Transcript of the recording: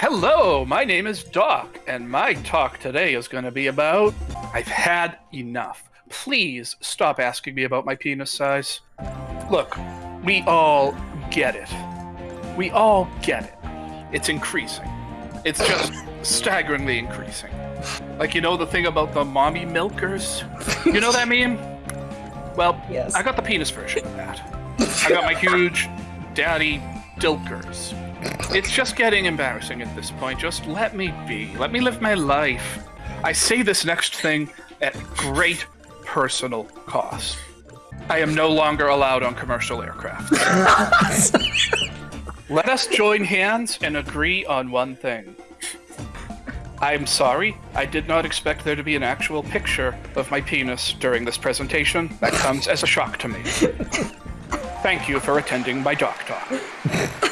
Hello, my name is Doc, and my talk today is going to be about I've had enough. Please stop asking me about my penis size. Look, we all get it. We all get it. It's increasing. It's just staggeringly increasing. Like, you know the thing about the mommy milkers? You know that meme? Well, Yes. I got the penis version of that. I got my huge daddy dilkers. It's just getting embarrassing at this point. Just let me be. Let me live my life. I say this next thing at great personal cost. I am no longer allowed on commercial aircraft. Let us join hands and agree on one thing. I'm sorry, I did not expect there to be an actual picture of my penis during this presentation. That comes as a shock to me. Thank you for attending my doc talk.